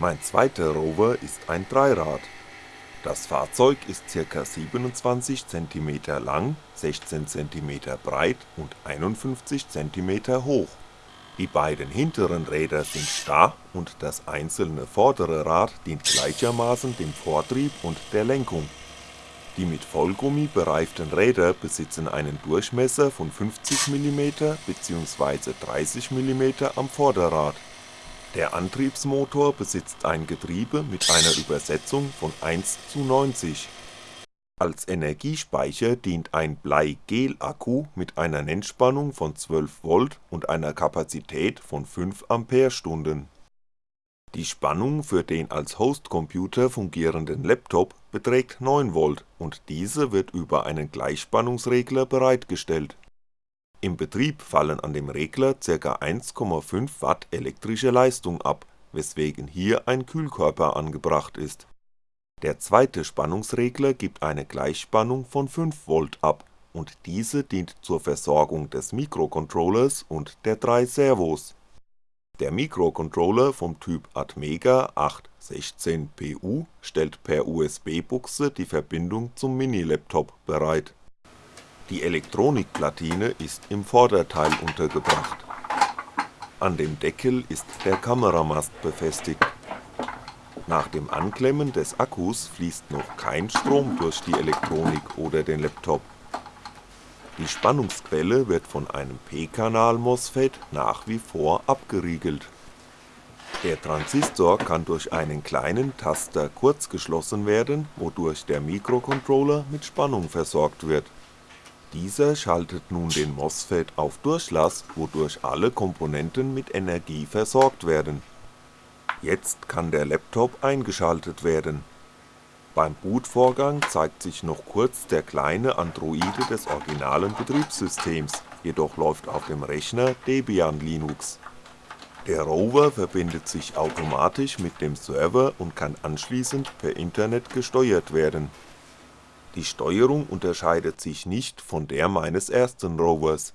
Mein zweiter Rover ist ein Dreirad. Das Fahrzeug ist ca. 27 cm lang, 16 cm breit und 51 cm hoch. Die beiden hinteren Räder sind starr und das einzelne vordere Rad dient gleichermaßen dem Vortrieb und der Lenkung. Die mit Vollgummi bereiften Räder besitzen einen Durchmesser von 50mm bzw. 30mm am Vorderrad. Der Antriebsmotor besitzt ein Getriebe mit einer Übersetzung von 1:90. Als Energiespeicher dient ein Blei-Gel-Akku mit einer Nennspannung von 12V und einer Kapazität von 5Ah. Die Spannung für den als Hostcomputer fungierenden Laptop beträgt 9V und diese wird über einen Gleichspannungsregler bereitgestellt. Im Betrieb fallen an dem Regler ca. 1,5W elektrische Leistung ab, weswegen hier ein Kühlkörper angebracht ist. Der zweite Spannungsregler gibt eine Gleichspannung von 5V ab und diese dient zur Versorgung des Mikrocontrollers und der drei Servos. Der Mikrocontroller vom Typ Atmega 816PU stellt per USB-Buchse die Verbindung zum Mini-Laptop bereit. Die Elektronikplatine ist im Vorderteil untergebracht. An dem Deckel ist der Kameramast befestigt. Nach dem Anklemmen des Akkus fließt noch kein Strom durch die Elektronik oder den Laptop. Die Spannungsquelle wird von einem P-Kanal-MOSFET nach wie vor abgeriegelt. Der Transistor kann durch einen kleinen Taster kurzgeschlossen werden, wodurch der Mikrocontroller mit Spannung versorgt wird. Dieser schaltet nun den MOSFET auf Durchlass, wodurch alle Komponenten mit Energie versorgt werden Jetzt kann der Laptop eingeschaltet werden. Beim Bootvorgang zeigt sich noch kurz der kleine Androide des originalen Betriebssystems, jedoch läuft auf dem Rechner Debian Linux. Der Rover verbindet sich automatisch mit dem Server und kann anschließend per Internet gesteuert werden. Die Steuerung unterscheidet sich nicht von der meines ersten Rovers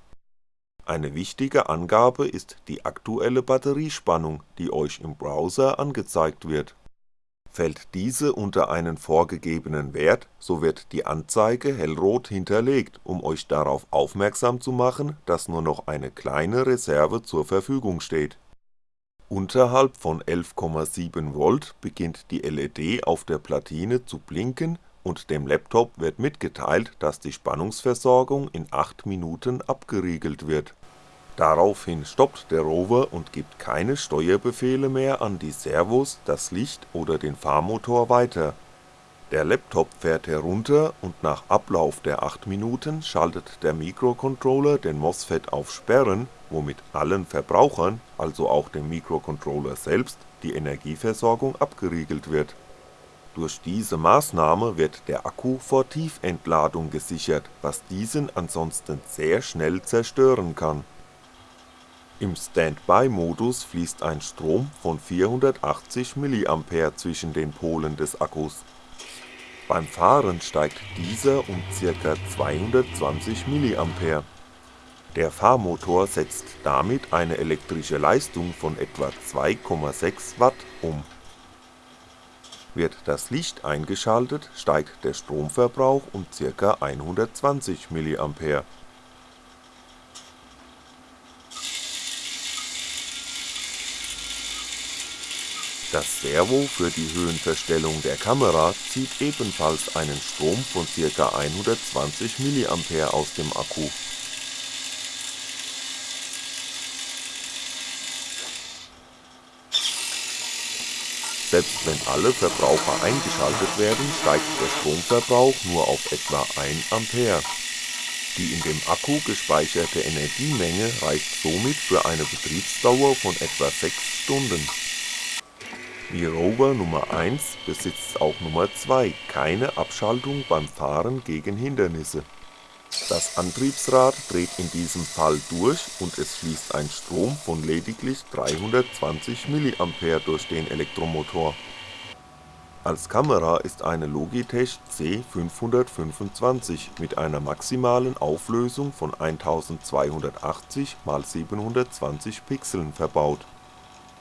eine wichtige Angabe ist die aktuelle Batteriespannung, die euch im Browser angezeigt wird. Fällt diese unter einen vorgegebenen Wert, so wird die Anzeige hellrot hinterlegt, um euch darauf aufmerksam zu machen, dass nur noch eine kleine Reserve zur Verfügung steht. Unterhalb von 11,7V beginnt die LED auf der Platine zu blinken und dem Laptop wird mitgeteilt, dass die Spannungsversorgung in 8 Minuten abgeriegelt wird. Daraufhin stoppt der Rover und gibt keine Steuerbefehle mehr an die Servos, das Licht oder den Fahrmotor weiter. Der Laptop fährt herunter und nach Ablauf der 8 Minuten schaltet der Mikrocontroller den MOSFET auf Sperren, womit allen Verbrauchern, also auch dem Mikrocontroller selbst, die Energieversorgung abgeriegelt wird durch diese Maßnahme wird der Akku vor Tiefentladung gesichert, was diesen ansonsten sehr schnell zerstören kann. Im Standby-Modus fließt ein Strom von 480mA zwischen den Polen des Akkus. Beim Fahren steigt dieser um ca. 220mA. Der Fahrmotor setzt damit eine elektrische Leistung von etwa 2,6W um wird das Licht eingeschaltet, steigt der Stromverbrauch um ca. 120mA. Das Servo für die Höhenverstellung der Kamera zieht ebenfalls einen Strom von ca. 120mA aus dem Akku Selbst wenn alle Verbraucher eingeschaltet werden, steigt der Stromverbrauch nur auf etwa 1A. Die in dem Akku gespeicherte Energiemenge reicht somit für eine Betriebsdauer von etwa 6 Stunden. Wie Rover Nummer 1 besitzt auch Nummer 2 keine Abschaltung beim Fahren gegen Hindernisse das Antriebsrad dreht in diesem Fall durch und es fließt ein Strom von lediglich 320mA durch den Elektromotor. Als Kamera ist eine Logitech C525 mit einer maximalen Auflösung von 1280 x 720 Pixeln verbaut.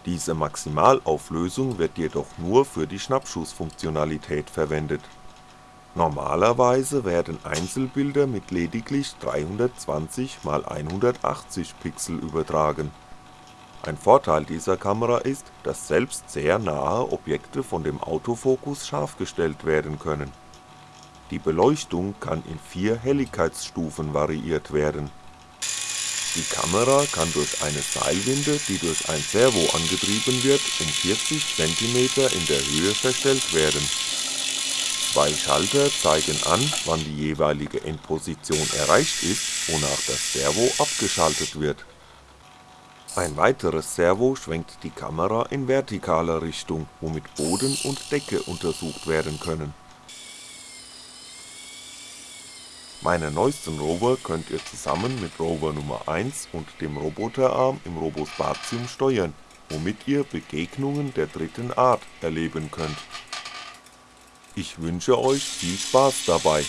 Diese Maximalauflösung wird jedoch nur für die Schnappschussfunktionalität verwendet. Normalerweise werden Einzelbilder mit lediglich 320x180 Pixel übertragen. Ein Vorteil dieser Kamera ist, dass selbst sehr nahe Objekte von dem Autofokus scharf gestellt werden können. Die Beleuchtung kann in vier Helligkeitsstufen variiert werden. Die Kamera kann durch eine Seilwinde, die durch ein Servo angetrieben wird, um 40cm in der Höhe verstellt werden. Zwei Schalter zeigen an, wann die jeweilige Endposition erreicht ist, wonach das Servo abgeschaltet wird. Ein weiteres Servo schwenkt die Kamera in vertikaler Richtung, womit Boden und Decke untersucht werden können. Meine neuesten Rover könnt ihr zusammen mit Rover Nummer 1 und dem Roboterarm im Robospatium steuern, womit ihr Begegnungen der dritten Art erleben könnt. Ich wünsche euch viel Spaß dabei